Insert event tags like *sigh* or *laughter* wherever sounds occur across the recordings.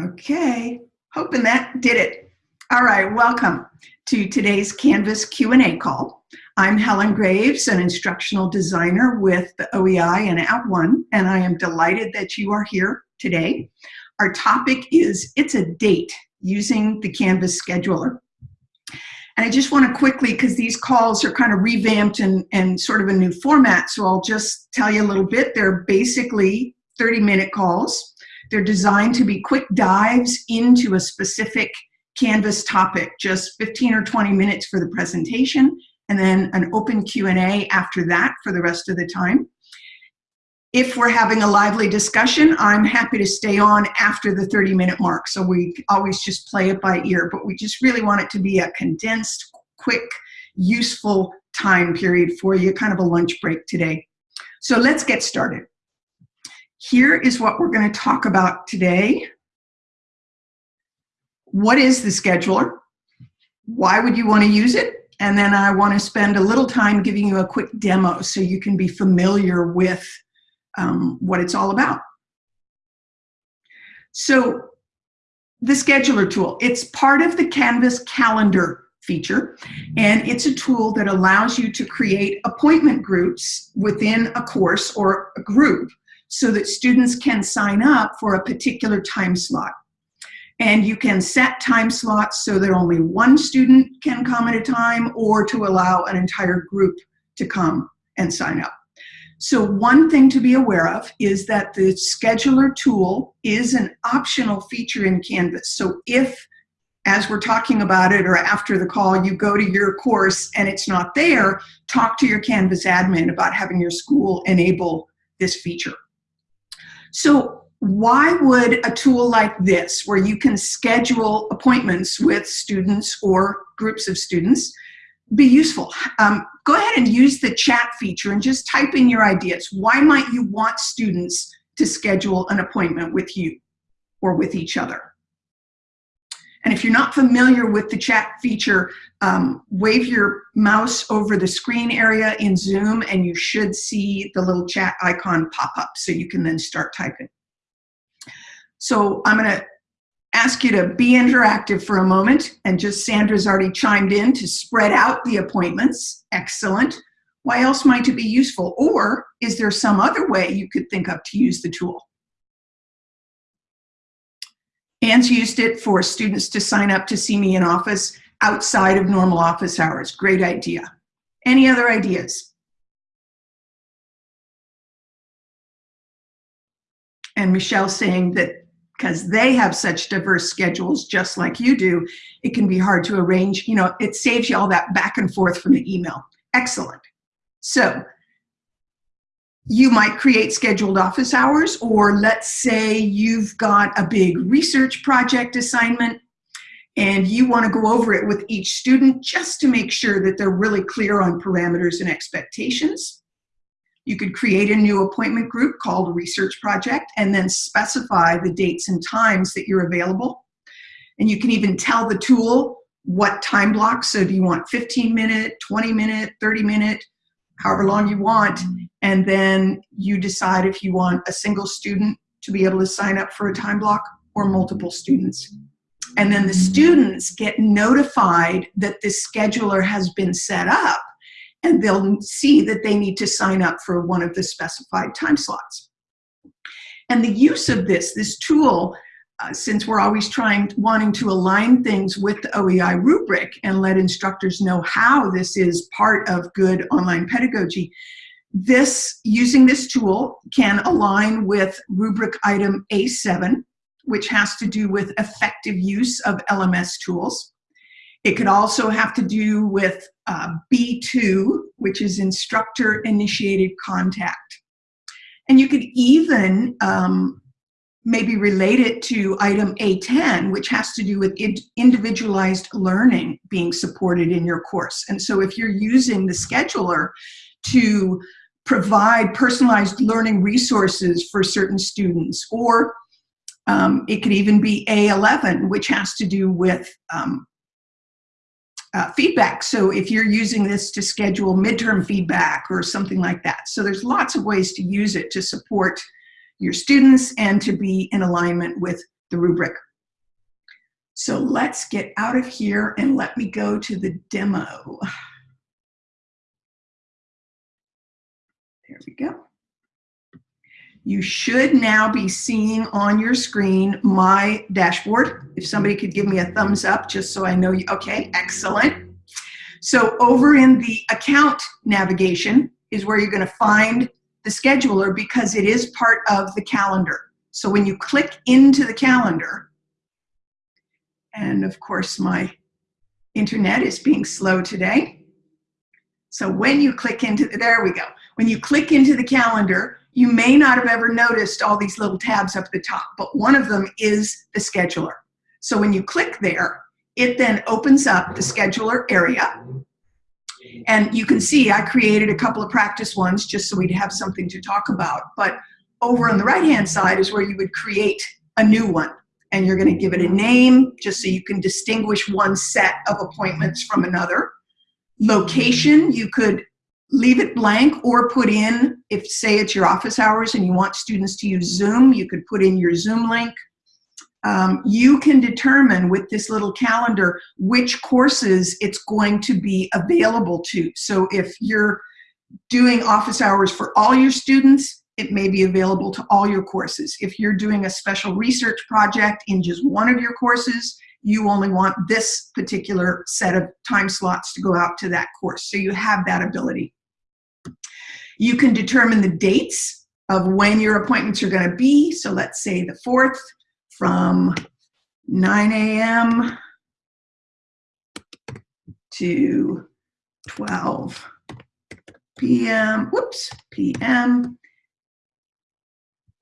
Okay, hoping that did it. All right, welcome to today's Canvas Q&A call. I'm Helen Graves, an instructional designer with the OEI and At @ONE, and I am delighted that you are here today. Our topic is It's a Date, using the Canvas scheduler. And I just want to quickly, because these calls are kind of revamped and, and sort of a new format, so I'll just tell you a little bit. They're basically 30 minute calls. They're designed to be quick dives into a specific Canvas topic, just 15 or 20 minutes for the presentation, and then an open Q&A after that for the rest of the time. If we're having a lively discussion, I'm happy to stay on after the 30 minute mark. So we always just play it by ear, but we just really want it to be a condensed, quick, useful time period for you, kind of a lunch break today. So let's get started. Here is what we're going to talk about today. What is the scheduler? Why would you want to use it? And then I want to spend a little time giving you a quick demo so you can be familiar with um, what it's all about. So the scheduler tool, it's part of the Canvas calendar feature, and it's a tool that allows you to create appointment groups within a course or a group so that students can sign up for a particular time slot. And you can set time slots so that only one student can come at a time or to allow an entire group to come and sign up. So one thing to be aware of is that the scheduler tool is an optional feature in Canvas. So if, as we're talking about it or after the call, you go to your course and it's not there, talk to your Canvas admin about having your school enable this feature. So why would a tool like this, where you can schedule appointments with students or groups of students, be useful? Um, go ahead and use the chat feature and just type in your ideas. Why might you want students to schedule an appointment with you or with each other? And if you're not familiar with the chat feature, um, wave your mouse over the screen area in Zoom and you should see the little chat icon pop up so you can then start typing. So I'm gonna ask you to be interactive for a moment and just Sandra's already chimed in to spread out the appointments. Excellent. Why else might it be useful? Or is there some other way you could think of to use the tool? Anne's used it for students to sign up to see me in office outside of normal office hours. Great idea. Any other ideas? And Michelle saying that because they have such diverse schedules, just like you do, it can be hard to arrange. You know, it saves you all that back and forth from the email. Excellent. So you might create scheduled office hours, or let's say you've got a big research project assignment and you want to go over it with each student just to make sure that they're really clear on parameters and expectations. You could create a new appointment group called research project and then specify the dates and times that you're available. And you can even tell the tool what time blocks. So do you want 15 minute, 20 minute, 30 minute, however long you want, and then you decide if you want a single student to be able to sign up for a time block or multiple students. And then the students get notified that this scheduler has been set up and they'll see that they need to sign up for one of the specified time slots. And the use of this, this tool, uh, since we're always trying, wanting to align things with the OEI rubric and let instructors know how this is part of good online pedagogy, this, using this tool can align with rubric item A7, which has to do with effective use of LMS tools. It could also have to do with uh, B2, which is instructor initiated contact. And you could even um, maybe relate it to item A10, which has to do with individualized learning being supported in your course. And so if you're using the scheduler to provide personalized learning resources for certain students, or um, it could even be A11, which has to do with um, uh, feedback. So if you're using this to schedule midterm feedback or something like that. So there's lots of ways to use it to support your students and to be in alignment with the rubric. So let's get out of here and let me go to the demo. We go. You should now be seeing on your screen my dashboard. If somebody could give me a thumbs up just so I know you, okay, excellent. So over in the account navigation is where you're gonna find the scheduler because it is part of the calendar. So when you click into the calendar, and of course my internet is being slow today. So when you click into, the, there we go. When you click into the calendar, you may not have ever noticed all these little tabs up the top, but one of them is the scheduler. So when you click there, it then opens up the scheduler area. And you can see I created a couple of practice ones just so we'd have something to talk about. But over on the right-hand side is where you would create a new one. And you're gonna give it a name just so you can distinguish one set of appointments from another. Location, you could leave it blank or put in, if say it's your office hours and you want students to use Zoom, you could put in your Zoom link. Um, you can determine with this little calendar which courses it's going to be available to. So if you're doing office hours for all your students, it may be available to all your courses. If you're doing a special research project in just one of your courses, you only want this particular set of time slots to go out to that course. So you have that ability. You can determine the dates of when your appointments are going to be. So let's say the 4th from 9 a.m. to 12 p.m. Whoops, p.m.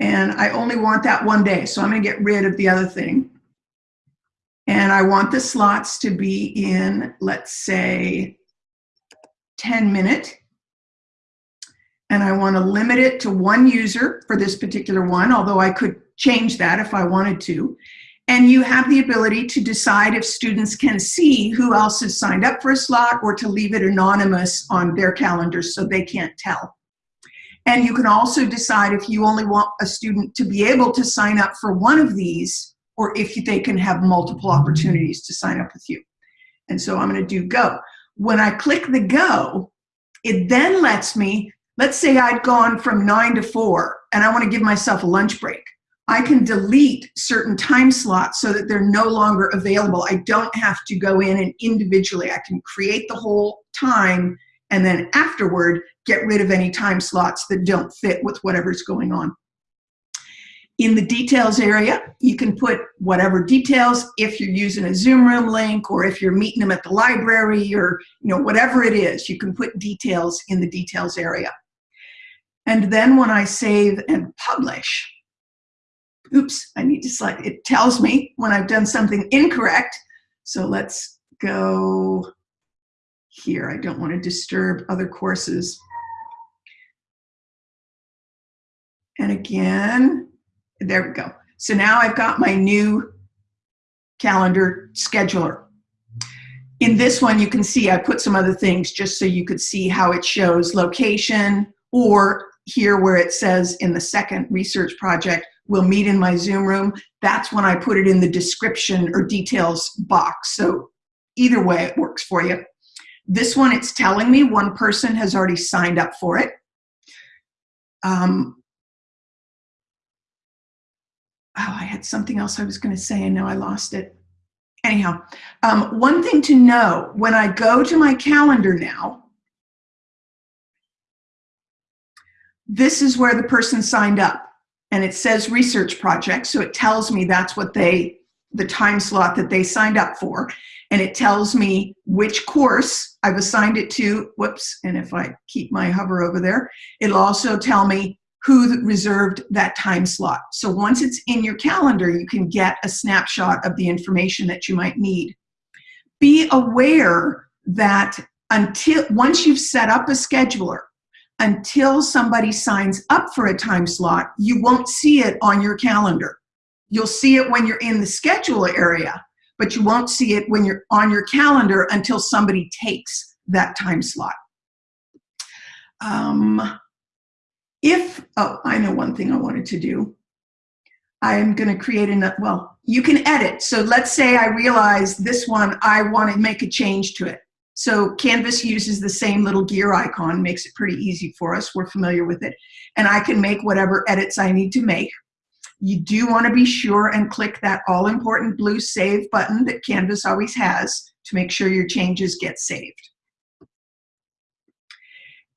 And I only want that one day, so I'm going to get rid of the other thing. And I want the slots to be in, let's say, 10 minute and I want to limit it to one user for this particular one, although I could change that if I wanted to. And you have the ability to decide if students can see who else has signed up for a slot or to leave it anonymous on their calendars so they can't tell. And you can also decide if you only want a student to be able to sign up for one of these or if they can have multiple opportunities to sign up with you. And so I'm gonna do go. When I click the go, it then lets me Let's say I'd gone from nine to four and I want to give myself a lunch break. I can delete certain time slots so that they're no longer available. I don't have to go in and individually, I can create the whole time and then afterward get rid of any time slots that don't fit with whatever's going on. In the details area, you can put whatever details if you're using a Zoom room link or if you're meeting them at the library or you know whatever it is, you can put details in the details area. And then when I save and publish, oops, I need to select, it tells me when I've done something incorrect. So let's go here. I don't want to disturb other courses. And again, there we go. So now I've got my new calendar scheduler. In this one, you can see I put some other things just so you could see how it shows location or here where it says in the second research project, we'll meet in my Zoom room, that's when I put it in the description or details box. So either way, it works for you. This one, it's telling me one person has already signed up for it. Um, oh, I had something else I was going to say and now I lost it. Anyhow, um, one thing to know, when I go to my calendar now, this is where the person signed up and it says research project. So it tells me that's what they, the time slot that they signed up for. And it tells me which course I've assigned it to, whoops, and if I keep my hover over there, it'll also tell me who reserved that time slot. So once it's in your calendar, you can get a snapshot of the information that you might need. Be aware that until once you've set up a scheduler, until somebody signs up for a time slot, you won't see it on your calendar. You'll see it when you're in the schedule area, but you won't see it when you're on your calendar until somebody takes that time slot. Um, if, oh, I know one thing I wanted to do. I'm going to create a, well, you can edit. So let's say I realize this one, I want to make a change to it. So Canvas uses the same little gear icon, makes it pretty easy for us. We're familiar with it. And I can make whatever edits I need to make. You do want to be sure and click that all important blue save button that Canvas always has to make sure your changes get saved.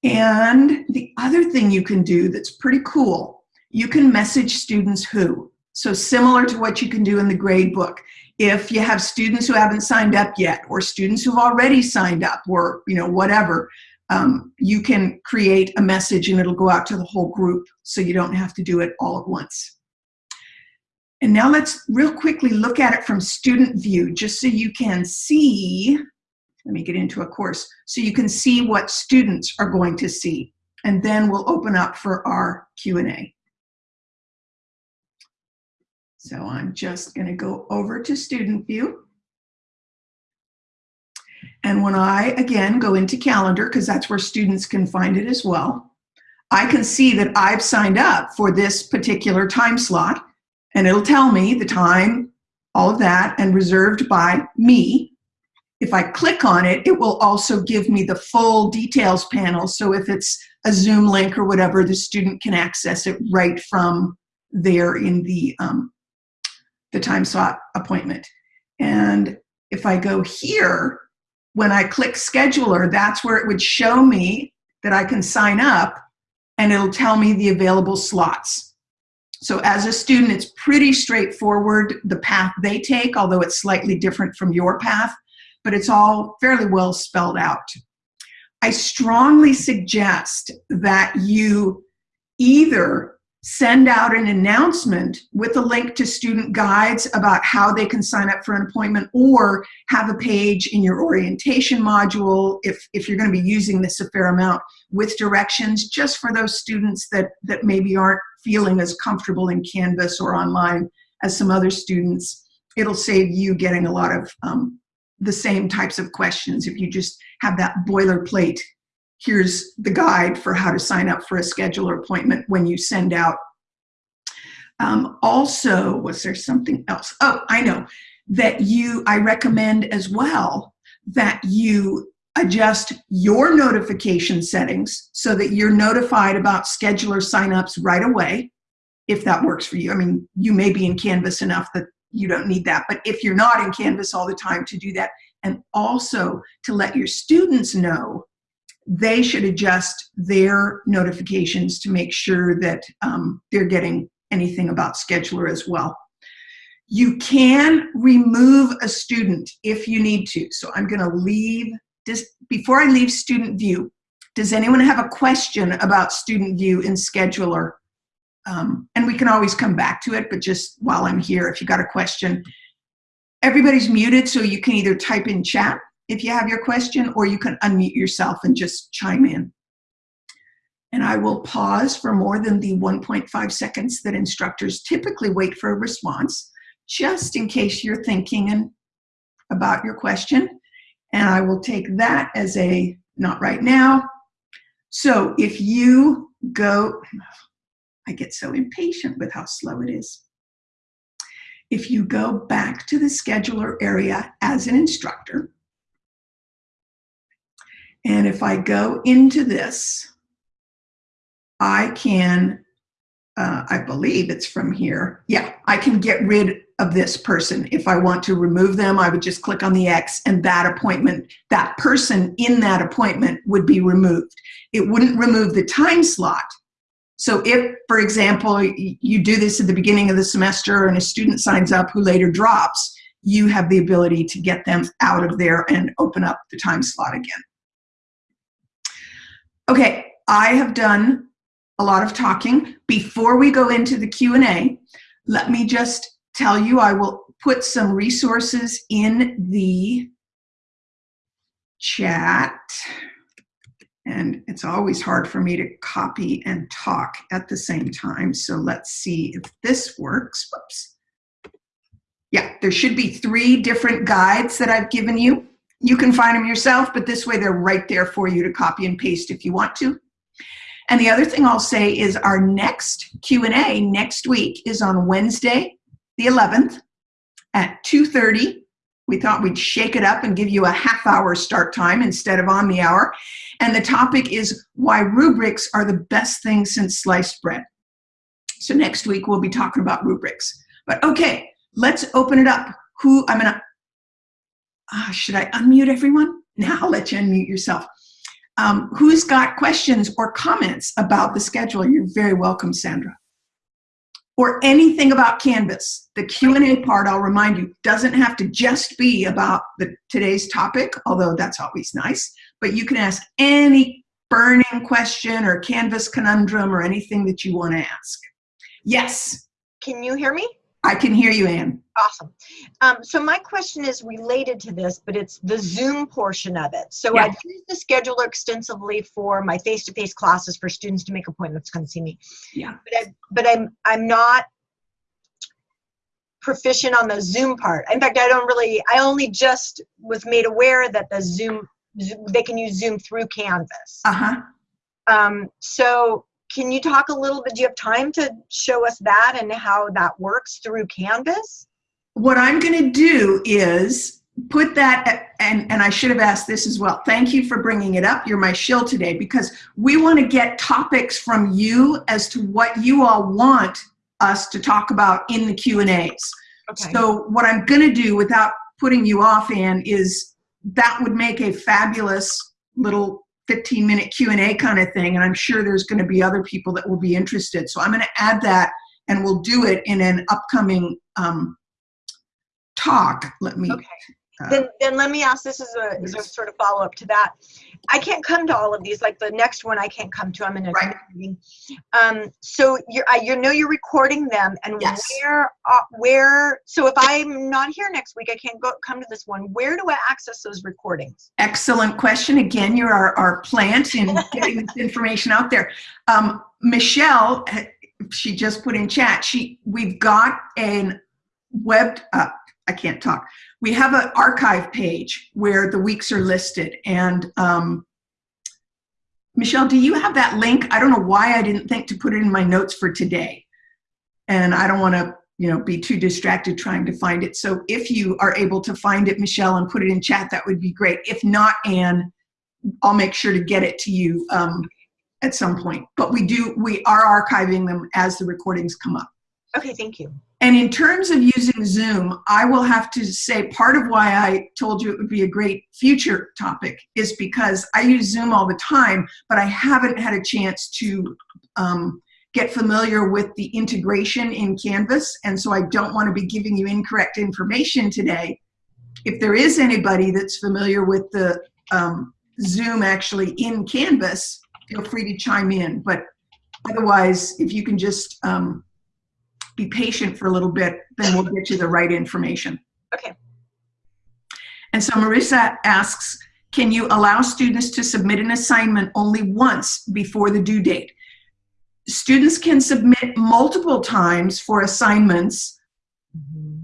And the other thing you can do that's pretty cool, you can message students who. So similar to what you can do in the grade book. If you have students who haven't signed up yet, or students who've already signed up, or you know whatever, um, you can create a message and it'll go out to the whole group so you don't have to do it all at once. And now let's real quickly look at it from student view, just so you can see let me get into a course, so you can see what students are going to see. And then we'll open up for our Q&A. So I'm just gonna go over to student view. And when I, again, go into calendar, because that's where students can find it as well, I can see that I've signed up for this particular time slot, and it'll tell me the time, all of that, and reserved by me, if I click on it, it will also give me the full details panel. So if it's a Zoom link or whatever, the student can access it right from there in the, um, the time slot appointment. And if I go here, when I click scheduler, that's where it would show me that I can sign up and it'll tell me the available slots. So as a student, it's pretty straightforward, the path they take, although it's slightly different from your path but it's all fairly well spelled out. I strongly suggest that you either send out an announcement with a link to student guides about how they can sign up for an appointment or have a page in your orientation module if, if you're going to be using this a fair amount with directions just for those students that, that maybe aren't feeling as comfortable in Canvas or online as some other students. It'll save you getting a lot of um, the same types of questions. If you just have that boilerplate, here's the guide for how to sign up for a scheduler appointment when you send out. Um, also, was there something else? Oh, I know that you, I recommend as well that you adjust your notification settings so that you're notified about scheduler signups right away, if that works for you. I mean, you may be in Canvas enough that you don't need that. But if you're not in Canvas all the time to do that, and also to let your students know they should adjust their notifications to make sure that um, they're getting anything about scheduler as well. You can remove a student if you need to. So I'm gonna leave, this, before I leave student view, does anyone have a question about student view in scheduler? Um, and we can always come back to it, but just while I'm here, if you got a question. Everybody's muted, so you can either type in chat if you have your question, or you can unmute yourself and just chime in. And I will pause for more than the 1.5 seconds that instructors typically wait for a response, just in case you're thinking and about your question. And I will take that as a not right now. So if you go, *sighs* I get so impatient with how slow it is. If you go back to the scheduler area as an instructor, and if I go into this, I can, uh, I believe it's from here. Yeah, I can get rid of this person. If I want to remove them, I would just click on the X and that appointment, that person in that appointment would be removed. It wouldn't remove the time slot, so if, for example, you do this at the beginning of the semester and a student signs up who later drops, you have the ability to get them out of there and open up the time slot again. Okay, I have done a lot of talking. Before we go into the Q&A, let me just tell you I will put some resources in the chat and it's always hard for me to copy and talk at the same time. So let's see if this works. Whoops. Yeah, there should be three different guides that I've given you. You can find them yourself, but this way they're right there for you to copy and paste if you want to. And the other thing I'll say is our next Q&A next week is on Wednesday, the 11th at 2.30. We thought we'd shake it up and give you a half hour start time instead of on the hour. And the topic is why rubrics are the best thing since sliced bread. So next week we'll be talking about rubrics. But okay, let's open it up. Who, I'm gonna, uh, should I unmute everyone? Now I'll let you unmute yourself. Um, who's got questions or comments about the schedule? You're very welcome, Sandra. Or anything about Canvas. The Q&A part, I'll remind you, doesn't have to just be about the, today's topic, although that's always nice, but you can ask any burning question or Canvas conundrum or anything that you want to ask. Yes. Can you hear me? I can hear you, Anne. Awesome. Um, so my question is related to this, but it's the Zoom portion of it. So Yeah. I use the scheduler extensively for my face-to-face classes for students to make appointments, come see me. Yeah. But, I, but I'm I'm not proficient on the Zoom part. In fact, I don't really. I only just was made aware that the Zoom Zoom- they can use Zoom through Canvas. Uh-huh. Um, so can you talk a little bit? Do you have time to show us that and how that works through Canvas? What I'm going to do is put that, and, and I should have asked this as well. Thank you for bringing it up. You're my shill today because we want to get topics from you as to what you all want us to talk about in the Q&As. Okay. So what I'm going to do without putting you off, Ann, is that would make a fabulous little 15 minute Q&A kind of thing. And I'm sure there's going to be other people that will be interested. So I'm going to add that and we'll do it in an upcoming um, talk. Let me, Okay. Uh, Then, then let me ask, this is a, is a sort of follow-up to that. I can't come to all of these, like the next one I can't come to, I'm in a Right. meeting. Um, so you're, I, you know you're recording them and Yes. where, uh, where, so if I'm not here next week, I can't go, come to this one, where do I access those recordings? excellent question. Again, you're our, our plant in *laughs* getting this information out there. Um, Michelle, eh, she just put in chat, she, we've got an web, uh, I can't talk. We have an archive page where the weeks are listed and um, Michelle, do you have that link? I don't know why I didn't think to put it in my notes for today. And I don't want to, you know, be too distracted trying to find it. So if you are able to find it, Michelle, and put it in chat, that would be great. If not, Anne, I'll make sure to get it to you um, at some point. But we do, we are archiving them as the recordings come up. Okay, thank you. And in terms of using Zoom, I will have to say part of why I told you it would be a great future topic is because I use Zoom all the time, but I haven't had a chance to um, get familiar with the integration in Canvas. And so I don't want to be giving you incorrect information today. If there is anybody that's familiar with the um, Zoom actually in Canvas, feel free to chime in. But otherwise, if you can just um, be patient for a little bit, then we'll get you the right information. Okay. And so Marissa asks, can you allow students to submit an assignment only once before the due date? Students can submit multiple times for assignments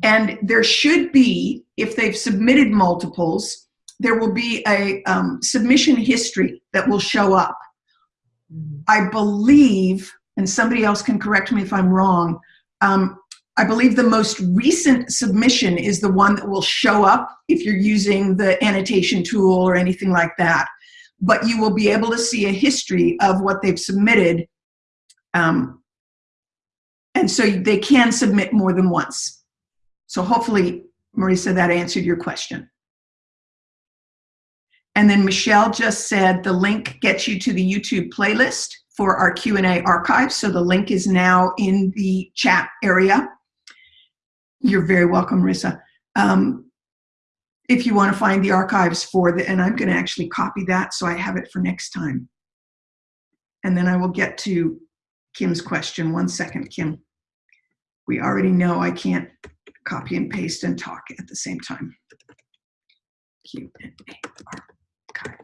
and there should be, if they've submitted multiples, there will be a um, submission history that will show up. I believe, and somebody else can correct me if I'm wrong, um, I believe the most recent submission is the one that will show up if you're using the annotation tool or anything like that. But you will be able to see a history of what they've submitted. Um, and so they can submit more than once. So hopefully, Marisa, that answered your question. And then Michelle just said the link gets you to the YouTube playlist for our Q&A archive. So the link is now in the chat area. You're very welcome, Marissa. Um, if you want to find the archives for the, and I'm going to actually copy that so I have it for next time. And then I will get to Kim's question. One second, Kim. We already know I can't copy and paste and talk at the same time. Q&A archive.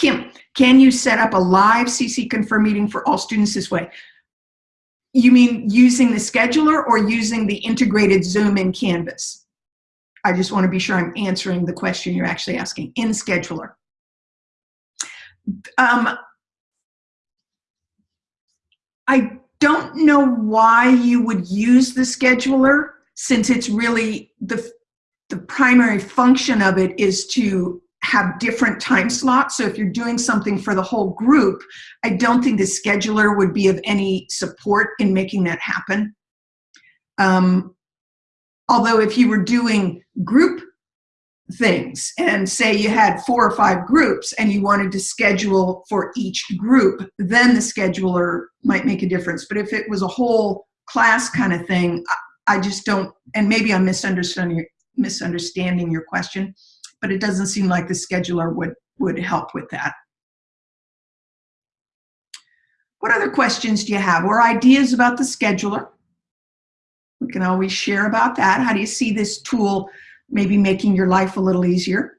Kim, can you set up a live CCC Confer meeting for all students this way? You mean using the scheduler or using the integrated Zoom in Canvas? I just want to be sure I'm answering the question you're actually asking in scheduler. Um, I don't know why you would use the scheduler since it's really the, the primary function of it is to have different time slots. So if you're doing something for the whole group, I don't think the scheduler would be of any support in making that happen. Um, although if you were doing group things and say you had four or five groups and you wanted to schedule for each group, then the scheduler might make a difference. But if it was a whole class kind of thing, I, I just don't, and maybe I'm misunderstanding, misunderstanding your question, but it doesn't seem like the scheduler would, would help with that. What other questions do you have or ideas about the scheduler? We can always share about that. How do you see this tool maybe making your life a little easier?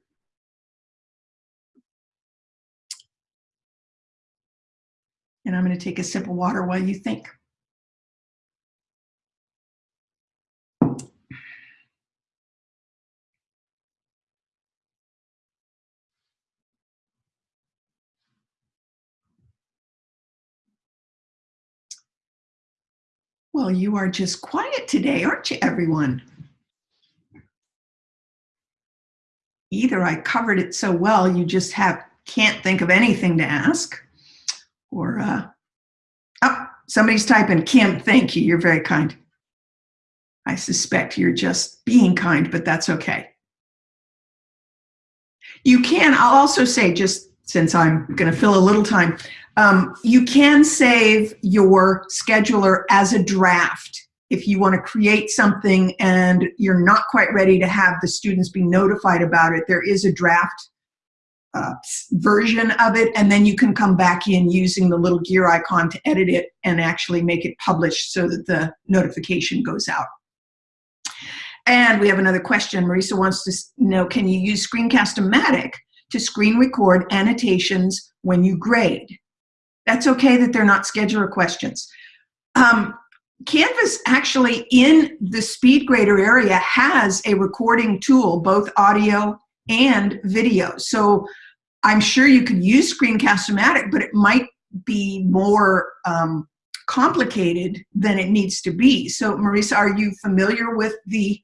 And I'm going to take a sip of water while you think. Well, you are just quiet today, aren't you, everyone? Either I covered it so well you just have can't think of anything to ask, or uh, oh, somebody's typing, Kim, thank you, you're very kind. I suspect you're just being kind, but that's okay. You can, I'll also say, just since I'm going to fill a little time, um, you can save your scheduler as a draft if you want to create something and you're not quite ready to have the students be notified about it. There is a draft uh, version of it, and then you can come back in using the little gear icon to edit it and actually make it published so that the notification goes out. And we have another question. Marisa wants to know, can you use Screencast-O-Matic to screen record annotations when you grade? That's okay that they're not scheduler questions. Um, Canvas actually in the speed grader area has a recording tool, both audio and video. So I'm sure you could use Screencast-O-Matic, but it might be more um, complicated than it needs to be. So Marisa, are you familiar with the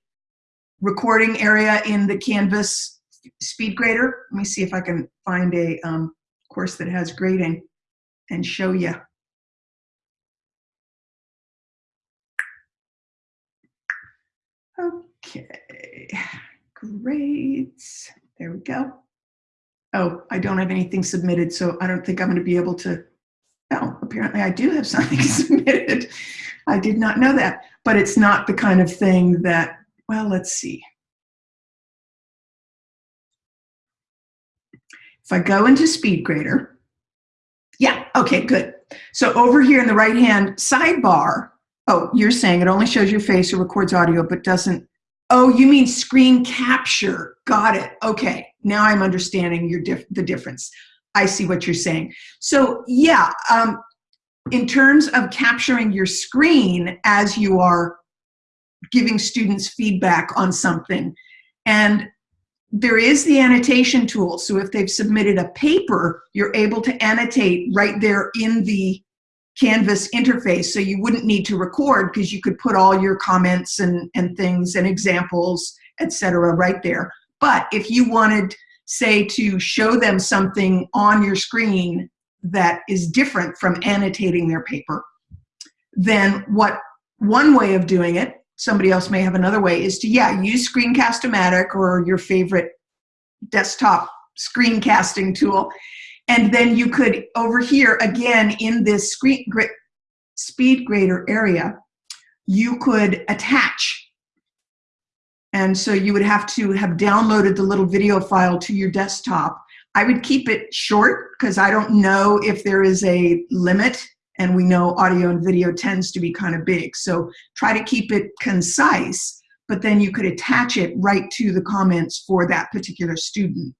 recording area in the Canvas SpeedGrader? Let me see if I can find a um, course that has grading and show you. Okay, great. There we go. Oh, I don't have anything submitted, so I don't think I'm going to be able to. Oh, apparently I do have *laughs* something submitted. I did not know that, but it's not the kind of thing that, well, let's see. If I go into SpeedGrader, yeah, okay, good. So over here in the right-hand sidebar, oh, you're saying it only shows your face or records audio, but doesn't, oh, you mean screen capture. Got it, okay. Now I'm understanding your the difference. I see what you're saying. So yeah, um, in terms of capturing your screen as you are giving students feedback on something, and there is the annotation tool. So if they've submitted a paper, you're able to annotate right there in the Canvas interface. So you wouldn't need to record because you could put all your comments and, and things and examples, etc., right there. But if you wanted, say, to show them something on your screen that is different from annotating their paper, then what one way of doing it somebody else may have another way, is to, yeah, use Screencast-O-Matic or your favorite desktop screencasting tool. And then you could, over here, again, in this screen, SpeedGrader area, you could attach. And so you would have to have downloaded the little video file to your desktop. I would keep it short because I don't know if there is a limit and we know audio and video tends to be kind of big. So try to keep it concise, but then you could attach it right to the comments for that particular student.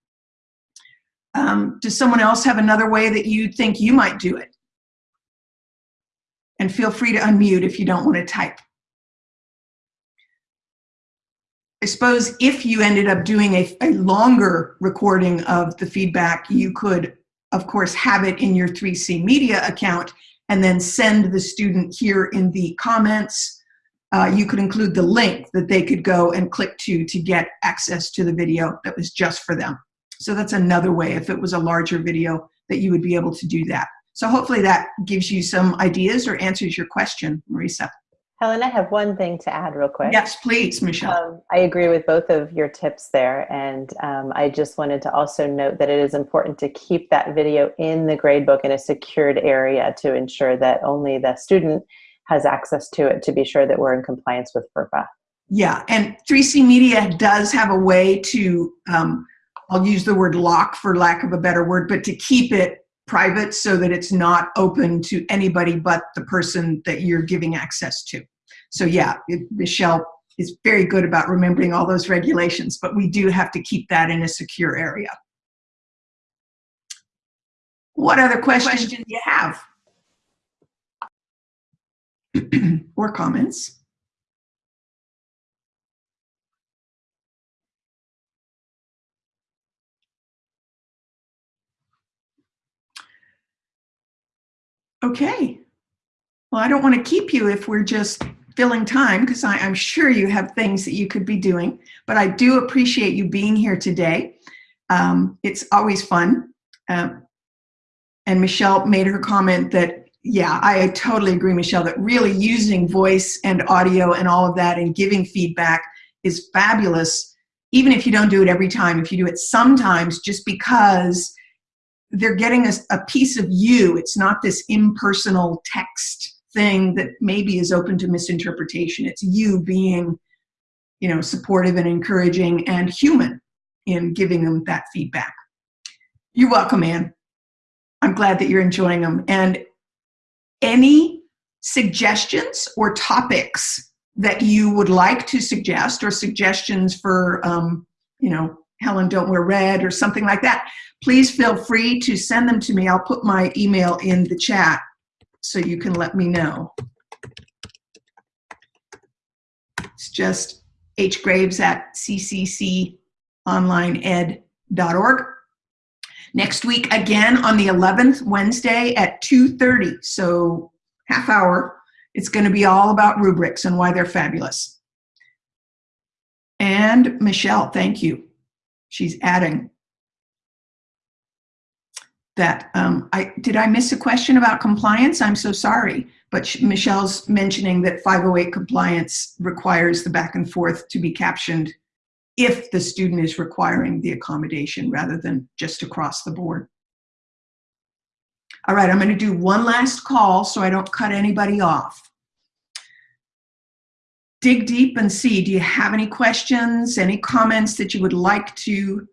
Um, does someone else have another way that you think you might do it? And feel free to unmute if you don't want to type. I suppose if you ended up doing a, a longer recording of the feedback, you could, of course, have it in your 3C Media account and then send the student here in the comments. Uh, you could include the link that they could go and click to to get access to the video that was just for them. So that's another way, if it was a larger video, that you would be able to do that. So hopefully that gives you some ideas or answers your question, Marisa. Helen, I have one thing to add real quick. Yes, please, Michelle. Um, I agree with both of your tips there. And um, I just wanted to also note that it is important to keep that video in the gradebook in a secured area to ensure that only the student has access to it to be sure that we're in compliance with FERPA. Yeah, and 3C Media does have a way to, um, I'll use the word lock for lack of a better word, but to keep it private so that it's not open to anybody but the person that you're giving access to. So yeah, it, Michelle is very good about remembering all those regulations, but we do have to keep that in a secure area. What other questions do you have? *clears throat* or comments? Okay. Well, I don't want to keep you if we're just filling time because I'm sure you have things that you could be doing, but I do appreciate you being here today. Um, it's always fun. Um, and Michelle made her comment that, yeah, I totally agree, Michelle, that really using voice and audio and all of that and giving feedback is fabulous, even if you don't do it every time, if you do it sometimes, just because they're getting a, a piece of you. It's not this impersonal text thing that maybe is open to misinterpretation. It's you being, you know, supportive and encouraging and human in giving them that feedback. You're welcome, Anne. I'm glad that you're enjoying them. And any suggestions or topics that you would like to suggest or suggestions for, um, you know, Helen, don't wear red or something like that, please feel free to send them to me. I'll put my email in the chat so you can let me know. It's just hgraves at ccconlineed.org. Next week, again on the 11th, Wednesday at 2.30, so half hour, it's going to be all about rubrics and why they're fabulous. And Michelle, thank you. She's adding that um, I did I miss a question about compliance? I'm so sorry, but Michelle's mentioning that 508 compliance requires the back and forth to be captioned if the student is requiring the accommodation rather than just across the board. All right, I'm going to do one last call so I don't cut anybody off. Dig deep and see, do you have any questions, any comments that you would like to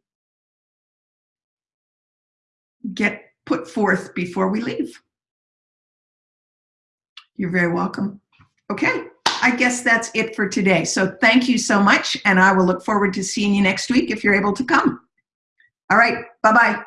get put forth before we leave. You're very welcome. Okay, I guess that's it for today. So thank you so much, and I will look forward to seeing you next week if you're able to come. All right, bye-bye.